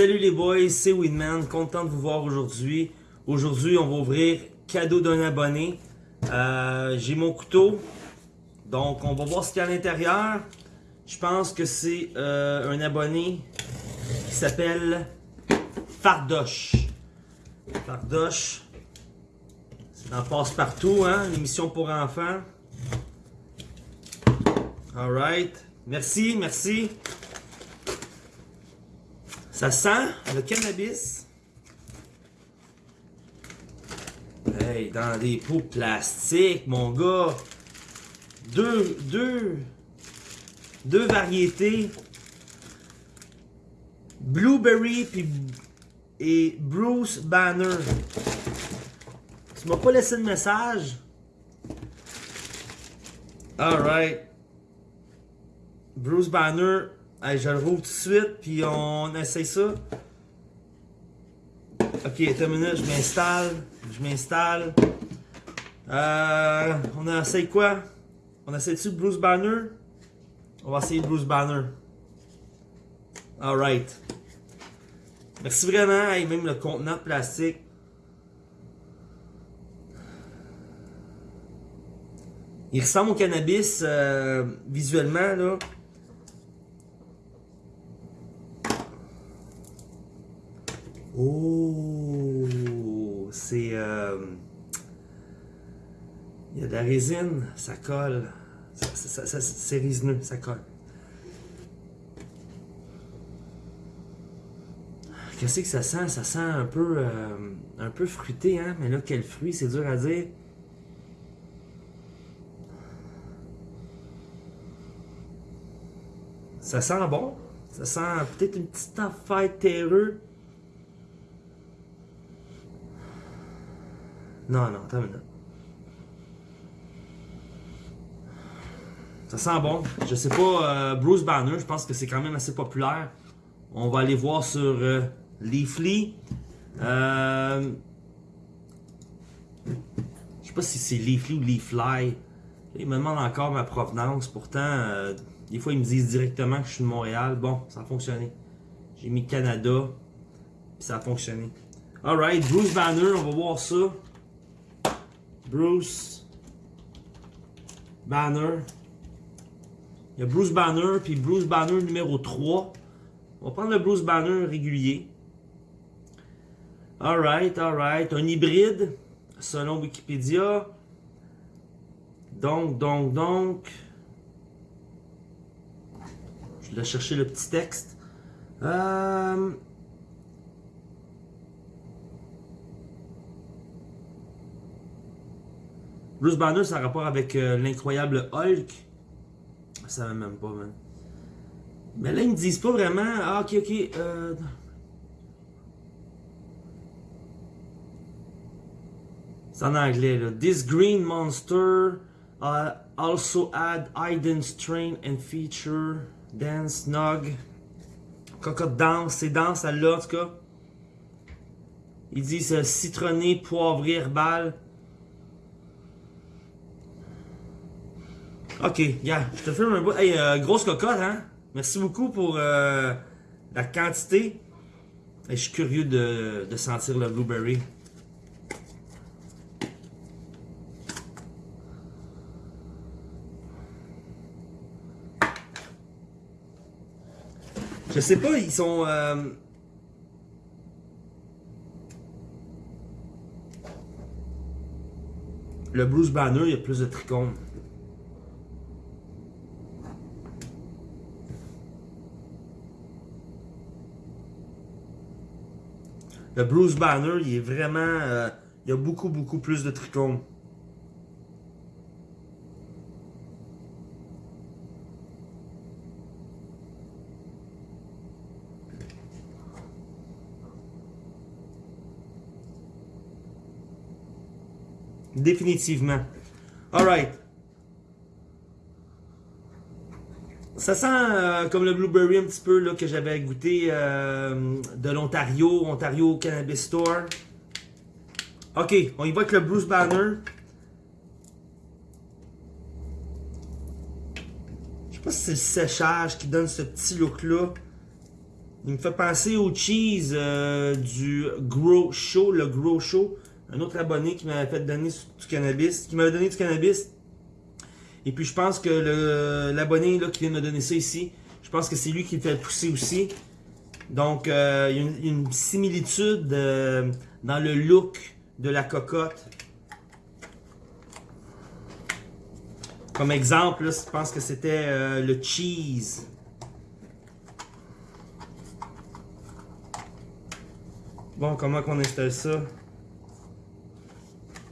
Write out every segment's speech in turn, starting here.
Salut les boys, c'est Winman, content de vous voir aujourd'hui. Aujourd'hui, on va ouvrir cadeau d'un abonné. Euh, J'ai mon couteau, donc on va voir ce qu'il y a à l'intérieur. Je pense que c'est euh, un abonné qui s'appelle Fardoche. Fardoche, c'est dans Passe-Partout, hein, l'émission pour enfants. Alright, merci, merci. Ça sent le cannabis? Hey, dans des pots plastiques, mon gars. Deux, deux, deux variétés. Blueberry et Bruce Banner. Tu m'as pas laissé de message? Alright. Bruce Banner je le rouvre tout de suite, puis on essaye ça. Ok, attends une minute, je m'installe. Je m'installe. Euh, on essaye quoi? On essaye-tu Bruce Banner? On va essayer Bruce Banner. Alright. Merci vraiment. et même le contenant plastique. Il ressemble au cannabis euh, visuellement là. Oh, c'est... Euh, il y a de la résine, ça colle. c'est résineux, ça colle. Qu'est-ce que ça sent? Ça sent un peu, euh, un peu fruité, hein? Mais là, quel fruit? C'est dur à dire. Ça sent bon. Ça sent peut-être une petite affaire terreuse. Non, non, attends. Ça sent bon. Je sais pas, euh, Bruce Banner, je pense que c'est quand même assez populaire. On va aller voir sur euh, Leafly. Euh, je sais pas si c'est Leafly ou Leafly. Il me demande encore ma provenance. Pourtant, des fois, ils me disent directement que je suis de Montréal. Bon, ça a fonctionné. J'ai mis Canada. Puis ça a fonctionné. Alright, Bruce Banner, on va voir ça. Bruce Banner. Il y a Bruce Banner, puis Bruce Banner numéro 3. On va prendre le Bruce Banner régulier. Alright, alright. Un hybride, selon Wikipédia. Donc, donc, donc. Je vais chercher le petit texte. Euh, Bruce Banner, ça a rapport avec euh, l'incroyable Hulk. Ça va même pas. Mais là, ils me disent pas vraiment. Ah, ok, ok. Euh... C'est en anglais, là. This green monster uh, also add hidden strain and feature dance, nog. Cocotte danse, c'est danse, celle-là, en tout cas. Ils disent citronné, poivré, herbal. Ok, yeah, je te filme un bout. Hey, euh, grosse cocotte, hein? Merci beaucoup pour euh, la quantité. je suis curieux de sentir le blueberry. Je sais pas, ils sont... Euh... Le Bruce Banner, il y a plus de trichomes. Le Bruce Banner, il est vraiment... Euh, il y a beaucoup, beaucoup plus de trichomes. Définitivement. Alright. Ça sent euh, comme le blueberry un petit peu là, que j'avais goûté euh, de l'Ontario, Ontario Cannabis Store. Ok, on y va avec le Bruce Banner. Je sais pas si c'est le séchage qui donne ce petit look-là. Il me fait penser au cheese euh, du Grow Show, le Grow Show. Un autre abonné qui m'avait fait donner du cannabis, qui m'avait donné du cannabis. Et puis je pense que l'abonné qui vient de me donner ça ici, je pense que c'est lui qui le fait pousser aussi. Donc euh, il y a une, similitude euh, dans le look de la cocotte. Comme exemple, je pense que c'était euh, le cheese. Bon, comment qu'on installe ça?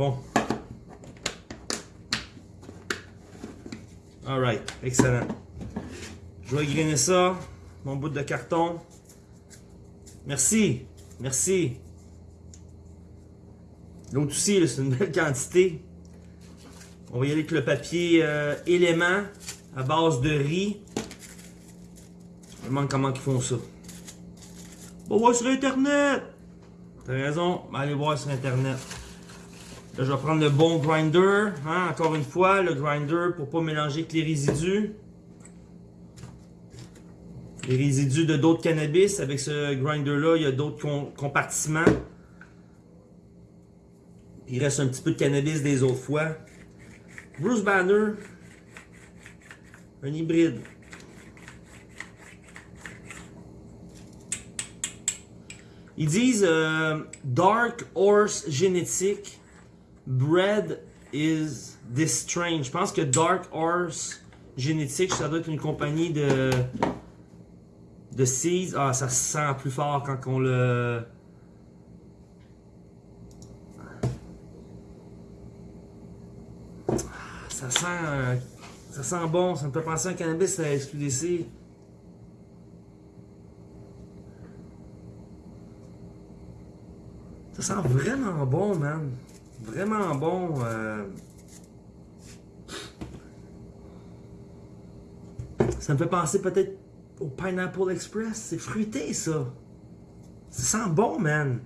Bon. Alright, excellent. Je vais grainer ça, mon bout de carton. Merci, merci. L'autre aussi, c'est une belle quantité. On va y aller avec le papier euh, élément à base de riz. Je me demande comment ils font ça. On va voir sur Internet. T'as raison, allez voir sur Internet. Je vais prendre le bon grinder. Hein, encore une fois, le grinder pour pas mélanger avec les résidus. Les résidus de d'autres cannabis. Avec ce grinder-là, il y a d'autres compartiments. Il reste un petit peu de cannabis des autres fois. Bruce Banner, un hybride. Ils disent euh, Dark Horse Génétique, Bread is this strange. Je pense que Dark Horse Génétique, ça doit être une compagnie de, de seeds. Ah, ça se sent plus fort quand on le. Ça sent, ça sent bon, ça me fait penser à un cannabis à SQDC. Ça sent vraiment bon, man. Vraiment bon. Euh. Ça me fait penser peut-être au Pineapple Express. C'est fruité, ça. Ça sent bon, man.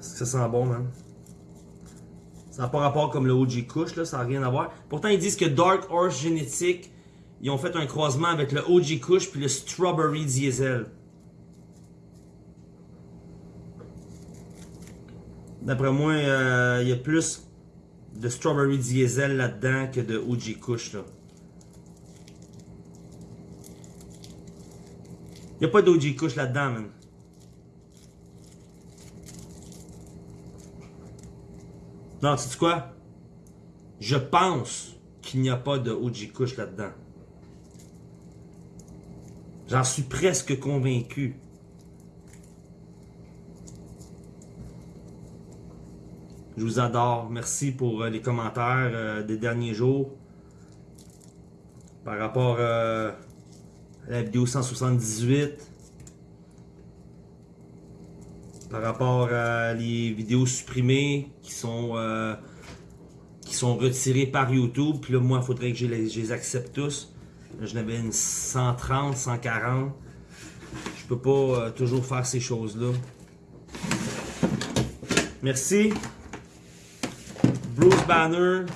Ça sent bon, man. Ça n'a pas rapport comme le OG Kush, là, ça n'a rien à voir. Pourtant, ils disent que Dark Horse Genetic, ils ont fait un croisement avec le OG Kush puis le Strawberry Diesel. D'après moi, euh, il y a plus de Strawberry Diesel là-dedans que de OG Kush. Il n'y a pas d'OG Kush là-dedans, man. Non, sais quoi? Je pense qu'il n'y a pas de OG Kush là-dedans. J'en suis presque convaincu. Je vous adore. Merci pour euh, les commentaires euh, des derniers jours. Par rapport euh, à la vidéo 178 par rapport à les vidéos supprimées qui sont euh, qui sont retirées par YouTube. Puis là, moi, il faudrait que je les, accepte tous. J'en avais une 130, 140. Je peux pas euh, toujours faire ces choses-là. Merci. Bruce Banner.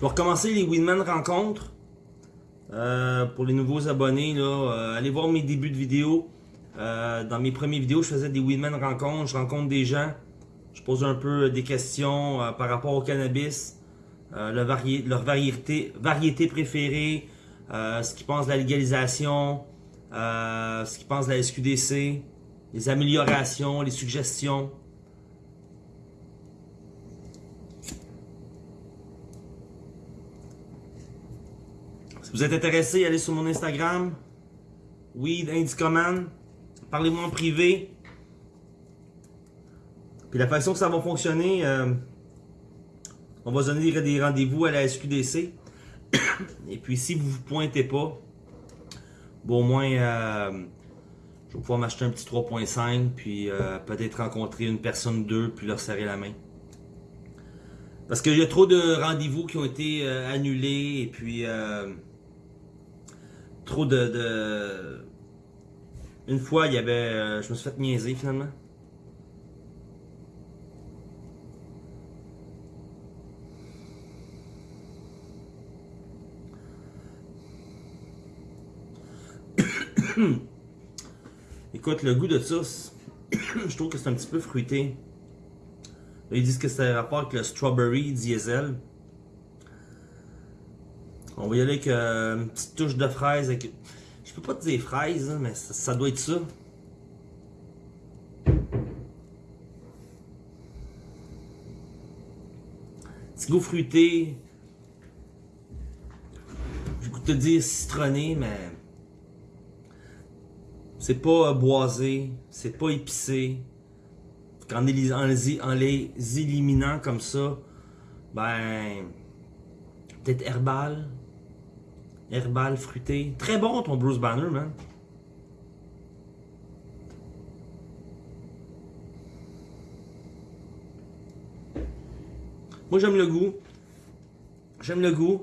Je vais recommencer les Winman rencontres. Euh, pour les nouveaux abonnés, là, euh, allez voir mes débuts de vidéo. Euh, dans mes premières vidéos, je faisais des Winman rencontres. Je rencontre des gens. Je pose un peu des questions par rapport au cannabis. leur, leur variété, variété préférée. ce qu'ils pensent de la légalisation. ce qu'ils pensent de la SQDC. Les améliorations, les suggestions. Si vous êtes intéressé, allez sur mon Instagram, Weed Indicoman. Parlez-moi en privé. Puis la façon que ça va fonctionner, euh, on va donner des rendez-vous à la SQDC. Et puis si vous vous pointez pas, bon au moins euh, je vais pouvoir m'acheter un petit 3.5 puis euh, peut-être rencontrer une personne d'eux puis leur serrer la main. Parce qu'il y a trop de rendez-vous qui ont été annulés et puis trop de, Une fois, il y avait. je me suis fait niaiser finalement. Écoute, le goût de ça, je trouve que c'est un petit peu fruité. ils disent que c'est un rapport avec le strawberry diesel. On va y aller avec euh, une petite touche de fraise. Avec... Je peux pas te dire fraise, hein, mais ça, doit être ça. Petit goût fruité. Je peux te dire citronné, mais c'est pas boisé, c'est pas épicé. En les, en, les, éliminant comme ça, ben, peut-être herbal, herbal, fruité. Très bon ton Bruce Banner, man. Moi, j'aime le goût. J'aime le goût.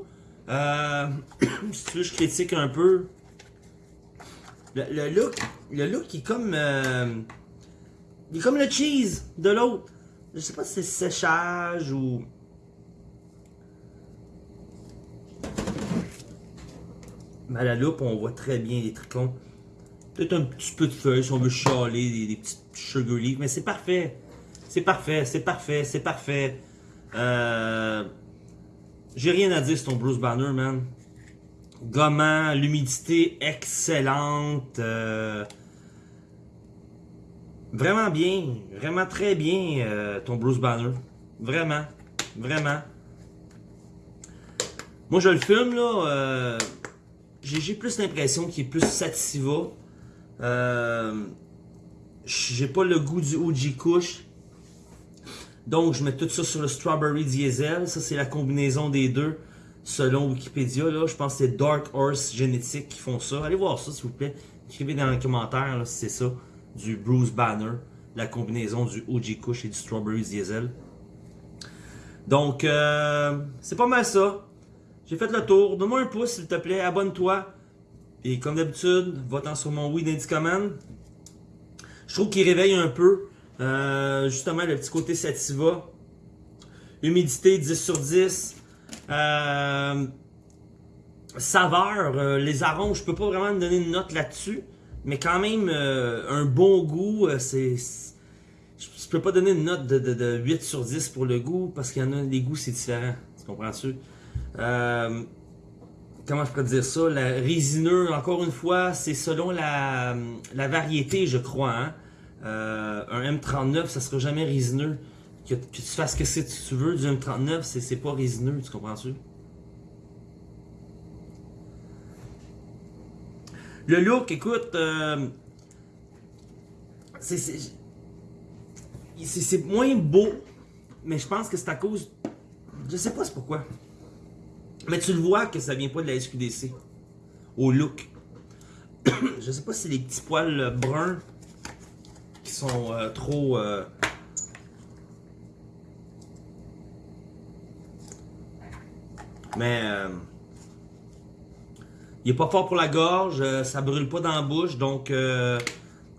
Euh, si tu veux, je critique un peu. Le, look, le look est comme, euh, il est comme le cheese de l'autre. Je sais pas si c'est séchage ou... Mais à la loupe, on voit très bien les tricons. Peut-être un petit peu de feuilles si on veut chialer, des, des petites sugar leaves, mais c'est parfait. C'est parfait, c'est parfait, c'est parfait. Euh, J'ai rien à dire sur ton Bruce Banner, man gommant, l'humidité excellente. Euh, vraiment bien, vraiment très bien euh, ton Bruce Banner. Vraiment, vraiment. Moi je le fume là, j'ai plus l'impression qu'il est plus sativa. j'ai pas le goût du OG Kush. Donc je mets tout ça sur le Strawberry Diesel. Ça c'est la combinaison des deux selon Wikipédia. Là, je pense que c'est Dark Horse Génétique qui font ça. Allez voir ça, s'il vous plaît. Écrivez dans les commentaires si c'est ça. Du Bruce Banner. La combinaison du OG Kush et du Strawberry Diesel. Donc, euh, c'est pas mal ça. J'ai fait le tour. Donne-moi un pouce, s'il te plaît. Abonne-toi. Et comme d'habitude, va-t'en sur mon Weed Indicoman. Je trouve qu'il réveille un peu. Euh, justement, le petit côté sativa. Humidité 10 sur 10. Euh, saveur, euh, les arômes, je peux pas vraiment donner une note là-dessus. Mais quand même, un bon goût, c'est... Je peux pas donner une note de, 8 sur 10 pour le goût, parce qu'il y en a, les goûts, c'est différent. Tu comprends-tu? Comment je pourrais dire ça? La résineux, encore une fois, c'est selon la, variété, je crois. Hein? un M39, ça sera jamais résineux que, tu fasses que tu veux du M39, c'est pas résineux, tu comprends-tu? Le look, écoute, euh, c'est moins beau, mais je pense que c'est à cause. Je sais pas c'est pourquoi. Mais tu le vois que ça vient pas de la SQDC. Au look. je sais pas si les petits poils bruns qui sont euh, trop. Euh, Mais euh, il est pas fort pour la gorge, euh, ça brûle pas dans la bouche, donc euh,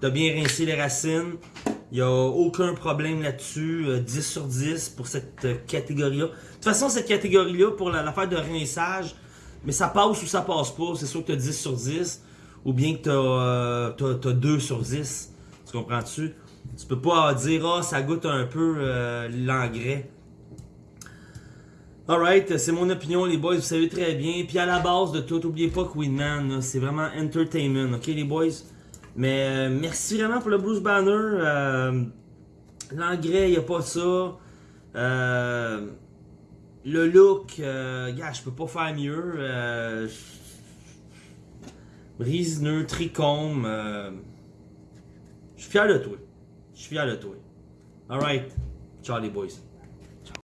t'as bien rincé les racines. Il n'y a aucun problème là-dessus. 10 sur 10 pour cette catégorie-là. De toute façon, cette catégorie-là, pour l'affaire de rinçage, mais ça passe ou ça passe pas. C'est sûr que tu as 10 sur 10 ou bien que tu as, 2 sur 10. Tu comprends-tu? Tu peux pas dire, ah, ça goûte un peu l'engrais. Alright, c'est mon opinion les boys, vous savez très bien. Puis à la base de tout, n'oubliez pas que Winman, c'est vraiment entertainment, ok les boys? Mais euh, merci vraiment pour le Bruce Banner. Euh, L'engrais, il n'y a pas ça. Euh, le look, gars, je peux pas faire mieux. Brise-nœud, tricôme. Je suis fier de toi. Je suis fier de toi. Alright. Ciao les boys.